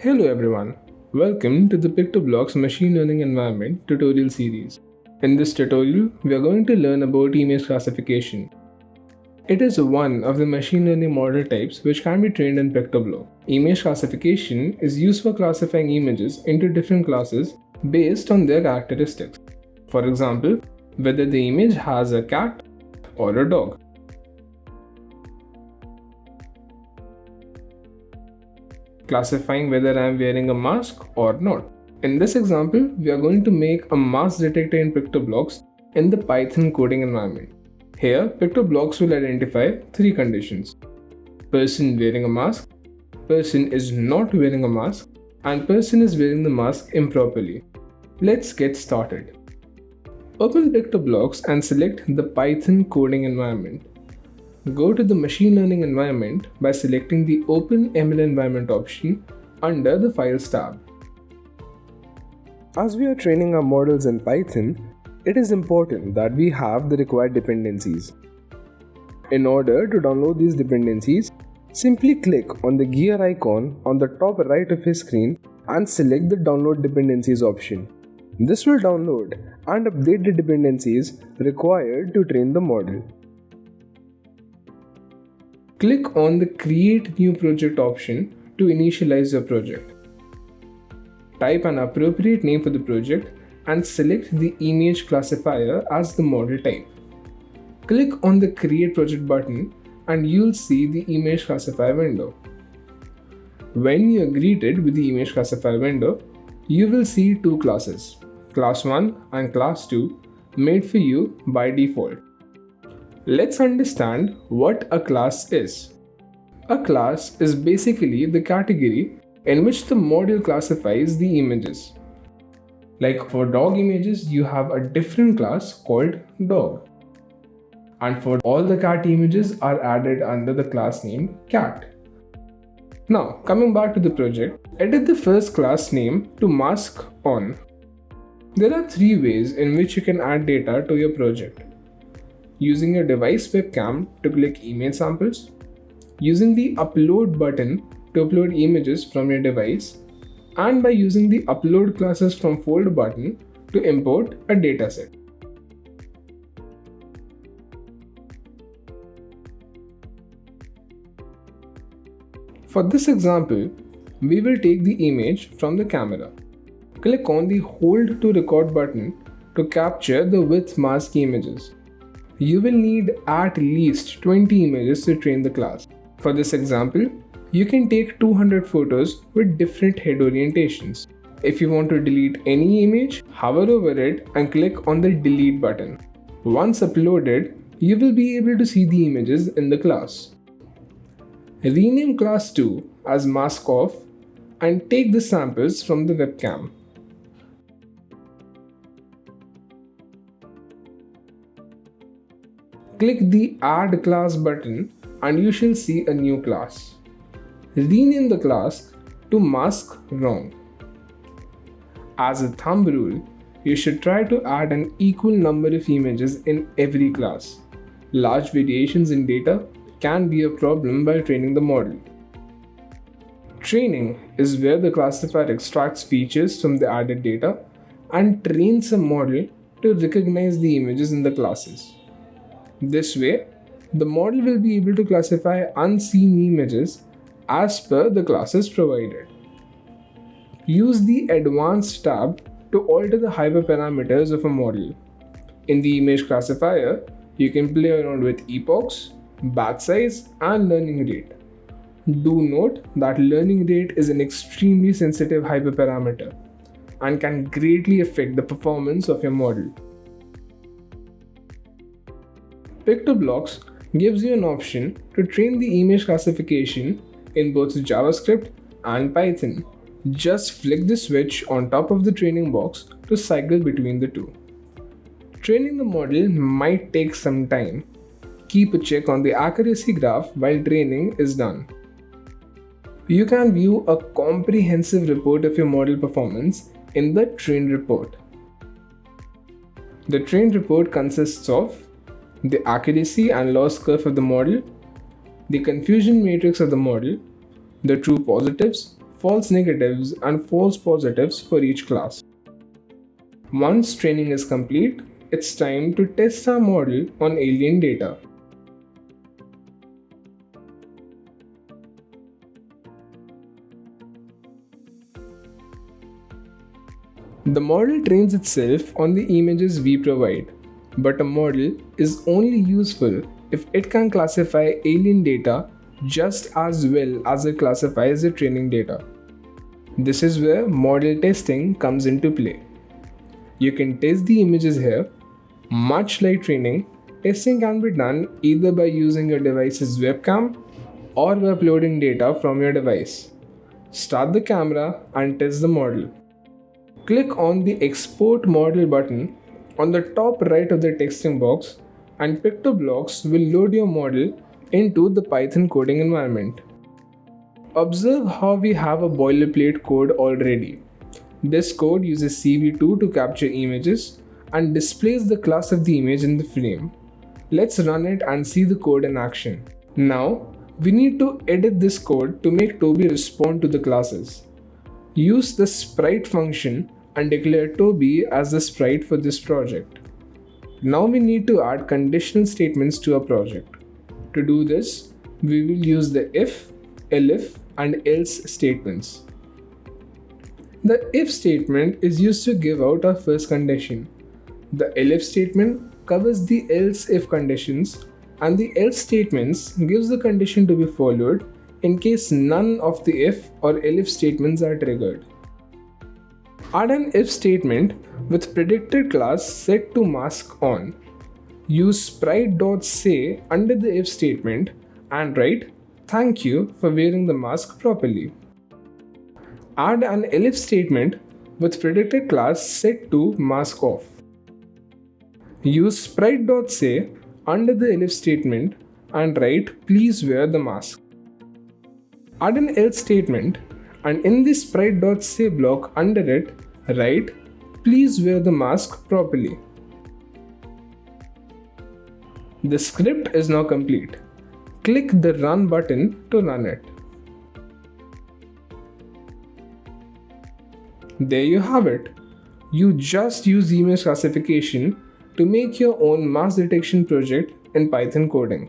Hello everyone, welcome to the PictoBlox Machine Learning Environment tutorial series. In this tutorial, we are going to learn about image classification. It is one of the machine learning model types which can be trained in Pictoblock. Image classification is used for classifying images into different classes based on their characteristics. For example, whether the image has a cat or a dog. Classifying whether I am wearing a mask or not. In this example, we are going to make a mask detector in PictoBlox in the Python coding environment. Here, PictoBlox will identify three conditions. Person wearing a mask, person is not wearing a mask, and person is wearing the mask improperly. Let's get started. Open PictoBlox and select the Python coding environment. Go to the machine learning environment by selecting the Open ML environment option under the Files tab. As we are training our models in Python, it is important that we have the required dependencies. In order to download these dependencies, simply click on the gear icon on the top right of your screen and select the Download Dependencies option. This will download and update the dependencies required to train the model. Click on the Create New Project option to initialize your project. Type an appropriate name for the project and select the image classifier as the model type. Click on the Create Project button and you'll see the image classifier window. When you are greeted with the image classifier window, you will see two classes, class 1 and class 2 made for you by default. Let's understand what a class is. A class is basically the category in which the model classifies the images. Like for dog images, you have a different class called dog. And for all the cat images are added under the class name cat. Now, coming back to the project, edit the first class name to mask on. There are three ways in which you can add data to your project using your device webcam to click image samples, using the upload button to upload images from your device, and by using the upload classes from fold button to import a dataset. For this example, we will take the image from the camera. Click on the hold to record button to capture the with mask images you will need at least 20 images to train the class. For this example, you can take 200 photos with different head orientations. If you want to delete any image, hover over it and click on the delete button. Once uploaded, you will be able to see the images in the class. Rename class 2 as mask off and take the samples from the webcam. Click the Add Class button and you shall see a new class. Rename the class to Mask Wrong. As a thumb rule, you should try to add an equal number of images in every class. Large variations in data can be a problem while training the model. Training is where the classifier extracts features from the added data and trains a model to recognize the images in the classes. This way, the model will be able to classify unseen images as per the classes provided. Use the Advanced tab to alter the hyperparameters of a model. In the image classifier, you can play around with epochs, batch size, and learning rate. Do note that learning rate is an extremely sensitive hyperparameter and can greatly affect the performance of your model. PictoBlox gives you an option to train the image classification in both JavaScript and Python. Just flick the switch on top of the training box to cycle between the two. Training the model might take some time. Keep a check on the accuracy graph while training is done. You can view a comprehensive report of your model performance in the train report. The train report consists of the accuracy and loss curve of the model, the confusion matrix of the model, the true positives, false negatives, and false positives for each class. Once training is complete, it's time to test our model on alien data. The model trains itself on the images we provide, but a model is only useful if it can classify alien data just as well as it classifies the training data. This is where model testing comes into play. You can test the images here. Much like training, testing can be done either by using your device's webcam or by uploading data from your device. Start the camera and test the model. Click on the Export Model button on the top right of the texting box and PictoBlox will load your model into the Python coding environment. Observe how we have a boilerplate code already. This code uses CV2 to capture images and displays the class of the image in the frame. Let's run it and see the code in action. Now, we need to edit this code to make Toby respond to the classes. Use the sprite function and declare Toby as the sprite for this project. Now we need to add conditional statements to our project. To do this, we will use the if, elif and else statements. The if statement is used to give out our first condition. The elif statement covers the else if conditions and the else statements gives the condition to be followed in case none of the if or elif statements are triggered. Add an if statement with predicted class set to mask on use sprite.say under the if statement and write thank you for wearing the mask properly. Add an elif statement with predicted class set to mask off. Use sprite.say under the elif statement and write please wear the mask. Add an else statement and in the sprite.say block under it write please wear the mask properly. The script is now complete. Click the run button to run it. There you have it. You just use image classification to make your own mask detection project in Python coding.